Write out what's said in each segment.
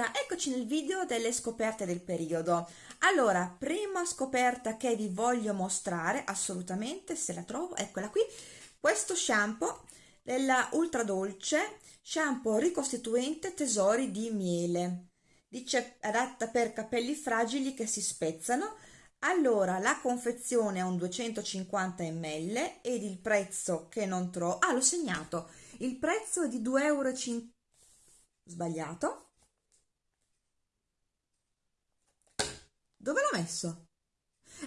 Allora, eccoci nel video delle scoperte del periodo. Allora, prima scoperta che vi voglio mostrare, assolutamente, se la trovo, eccola qui, questo shampoo della Ultra Dolce, shampoo ricostituente tesori di miele. Dice adatta per capelli fragili che si spezzano. Allora, la confezione è un 250 ml ed il prezzo che non trovo... Ah, l'ho segnato! Il prezzo è di 2,50 euro sbagliato dove l'ho messo?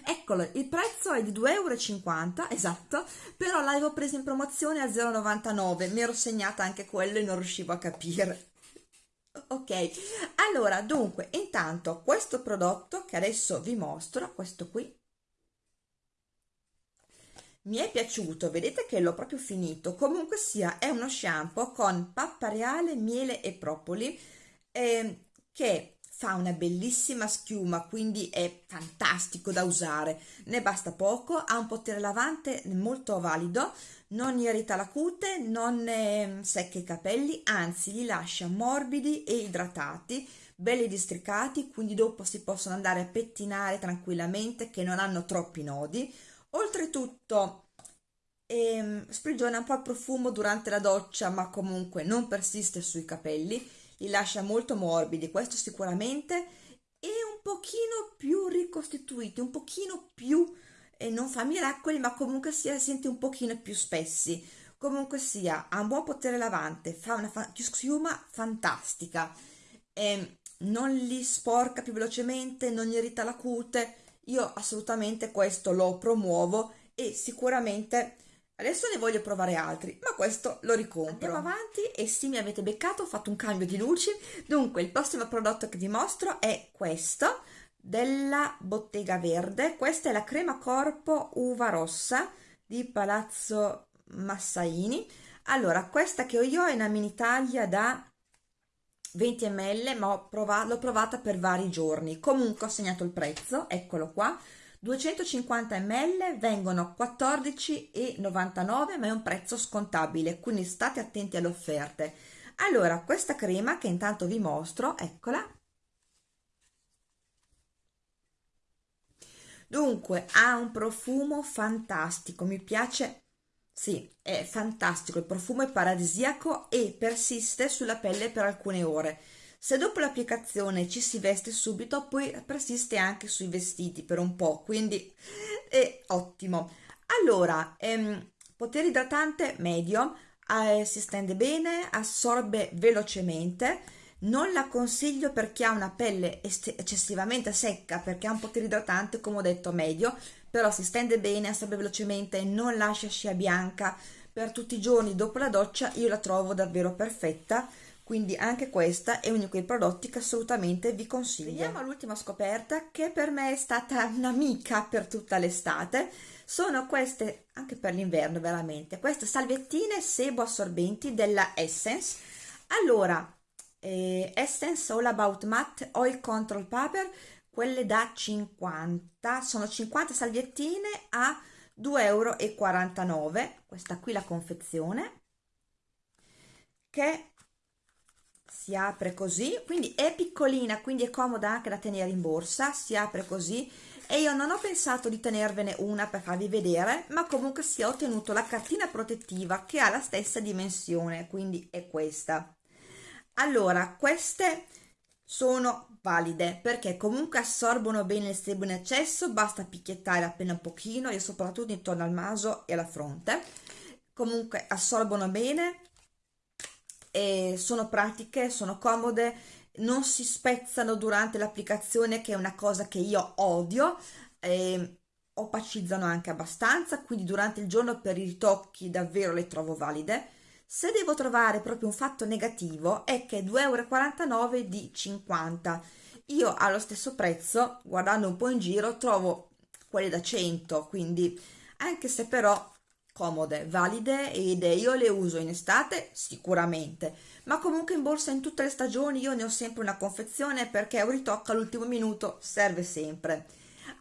eccolo il prezzo è di 2,50 euro esatto però l'avevo preso in promozione a 0,99 mi ero segnata anche quello e non riuscivo a capire ok allora dunque intanto questo prodotto che adesso vi mostro questo qui mi è piaciuto vedete che l'ho proprio finito comunque sia è uno shampoo con pappa reale miele e propoli eh, che fa una bellissima schiuma quindi è fantastico da usare. Ne basta poco ha un potere lavante molto valido non irrita la cute non secca i capelli anzi li lascia morbidi e idratati belli districati quindi dopo si possono andare a pettinare tranquillamente che non hanno troppi nodi. Oltretutto ehm, sprigiona un po' il profumo durante la doccia ma comunque non persiste sui capelli li lascia molto morbidi questo sicuramente e un pochino più ricostituiti un pochino più eh, non fa miracoli ma comunque sia sente un pochino più spessi. Comunque sia ha un buon potere lavante fa una schiuma fantastica. E non li sporca più velocemente non gli irrita la cute. Io assolutamente questo lo promuovo e sicuramente adesso ne voglio provare altri ma questo lo ricompro. Andiamo avanti e sì mi avete beccato ho fatto un cambio di luci. Dunque il prossimo prodotto che vi mostro è questo della bottega verde. Questa è la crema corpo uva rossa di palazzo massaini. Allora questa che ho io è una mini taglia da 20 ml ma l'ho provata per vari giorni. Comunque ho segnato il prezzo eccolo qua 250 ml vengono 14,99 ma è un prezzo scontabile quindi state attenti alle offerte allora questa crema che intanto vi mostro eccola dunque ha un profumo fantastico mi piace sì, è fantastico, il profumo è paradisiaco e persiste sulla pelle per alcune ore. Se dopo l'applicazione ci si veste subito, poi persiste anche sui vestiti per un po', quindi è ottimo. Allora, ehm, potere idratante medio, eh, si stende bene, assorbe velocemente, non la consiglio per chi ha una pelle eccessivamente secca perché ha un potere idratante come ho detto medio però si stende bene, assorbe velocemente non lascia scia bianca per tutti i giorni dopo la doccia io la trovo davvero perfetta quindi anche questa è uno di quei prodotti che assolutamente vi consiglio. Veniamo all'ultima scoperta che per me è stata un'amica per tutta l'estate. Sono queste anche per l'inverno veramente queste salvettine sebo assorbenti della Essence. Allora eh, Essence All About Matte Oil Control Paper quelle da 50 sono 50 salviettine a 2,49 euro questa qui la confezione che si apre così quindi è piccolina quindi è comoda anche da tenere in borsa si apre così e io non ho pensato di tenervene una per farvi vedere ma comunque si è ottenuto la cartina protettiva che ha la stessa dimensione quindi è questa. Allora queste sono valide perché comunque assorbono bene il sebo in eccesso basta picchiettare appena un pochino e soprattutto intorno al naso e alla fronte. Comunque assorbono bene e sono pratiche sono comode non si spezzano durante l'applicazione che è una cosa che io odio e opacizzano anche abbastanza quindi durante il giorno per i ritocchi davvero le trovo valide. Se devo trovare proprio un fatto negativo è che 2,49 euro di 50 io allo stesso prezzo guardando un po' in giro trovo quelle da 100 quindi anche se però comode, valide ed io le uso in estate sicuramente. Ma comunque in borsa in tutte le stagioni io ne ho sempre una confezione perché un ritocco all'ultimo minuto serve sempre.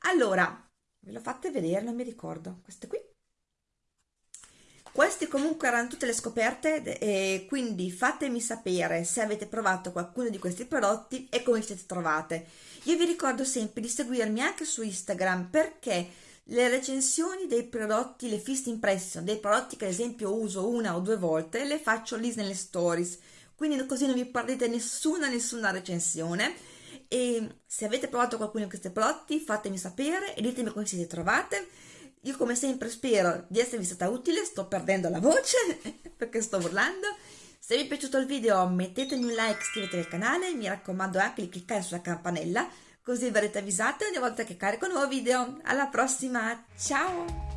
Allora ve lo fate vedere non mi ricordo. Queste qui? Queste comunque erano tutte le scoperte e quindi fatemi sapere se avete provato qualcuno di questi prodotti e come vi siete trovate. Io vi ricordo sempre di seguirmi anche su Instagram perché le recensioni dei prodotti, le fist impression dei prodotti che ad esempio uso una o due volte, le faccio lì nelle stories, quindi così non vi perdete nessuna nessuna recensione. E se avete provato qualcuno di questi prodotti fatemi sapere e ditemi come siete trovate. Io come sempre spero di esservi stata utile, sto perdendo la voce perché sto urlando. Se vi è piaciuto il video mettetemi un like, iscrivetevi al canale, mi raccomando anche di cliccare sulla campanella così verrete avvisate ogni volta che carico un nuovo video. Alla prossima, ciao!